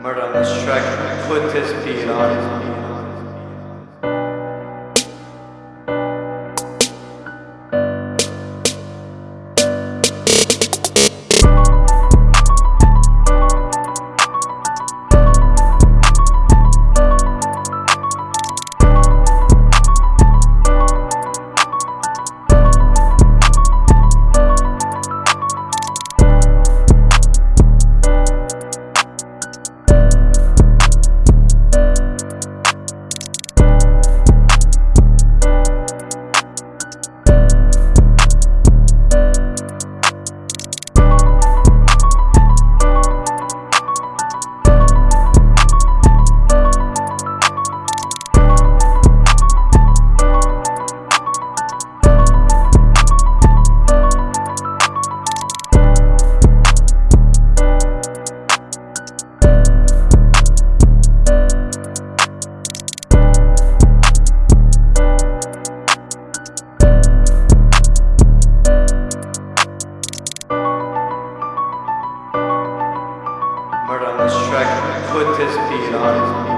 Murder on this track, put this beat on. Put this beat on.